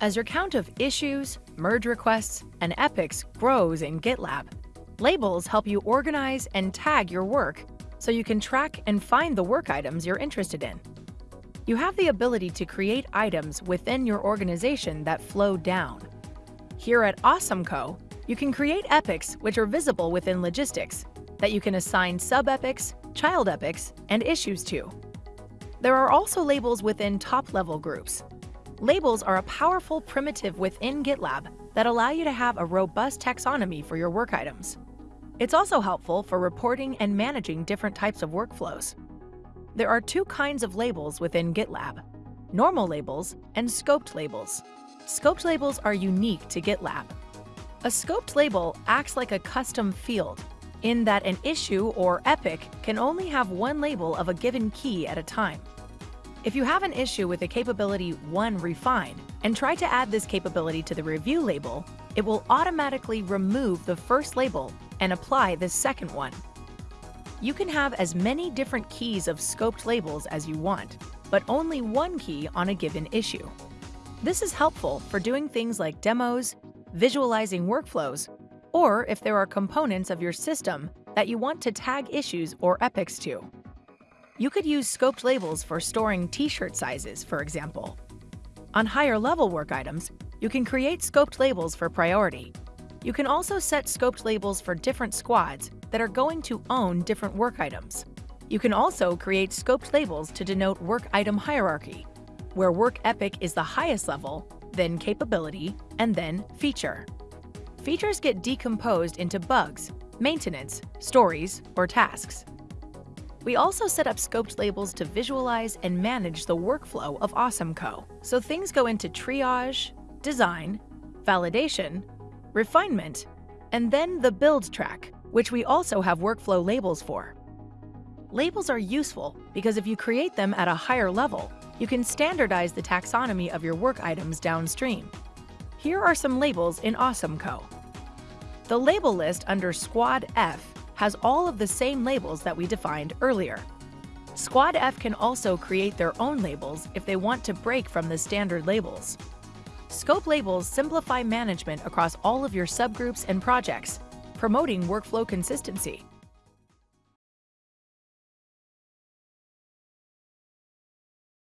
As your count of issues, merge requests, and epics grows in GitLab, labels help you organize and tag your work so you can track and find the work items you're interested in. You have the ability to create items within your organization that flow down. Here at AwesomeCo, you can create epics which are visible within logistics that you can assign sub-epics, child epics, and issues to. There are also labels within top-level groups. Labels are a powerful primitive within GitLab that allow you to have a robust taxonomy for your work items. It's also helpful for reporting and managing different types of workflows. There are two kinds of labels within GitLab, normal labels and scoped labels. Scoped labels are unique to GitLab. A scoped label acts like a custom field in that an issue or epic can only have one label of a given key at a time. If you have an issue with the capability 1 refine and try to add this capability to the review label, it will automatically remove the first label and apply the second one. You can have as many different keys of scoped labels as you want, but only one key on a given issue. This is helpful for doing things like demos, visualizing workflows, or if there are components of your system that you want to tag issues or epics to. You could use scoped labels for storing t-shirt sizes, for example. On higher level work items, you can create scoped labels for priority. You can also set scoped labels for different squads that are going to own different work items. You can also create scoped labels to denote work item hierarchy, where work epic is the highest level, then capability, and then feature features get decomposed into bugs, maintenance, stories, or tasks. We also set up scoped labels to visualize and manage the workflow of AwesomeCo, so things go into triage, design, validation, refinement, and then the build track, which we also have workflow labels for. Labels are useful because if you create them at a higher level, you can standardize the taxonomy of your work items downstream. Here are some labels in AwesomeCo. The label list under Squad F has all of the same labels that we defined earlier. Squad F can also create their own labels if they want to break from the standard labels. Scope labels simplify management across all of your subgroups and projects, promoting workflow consistency.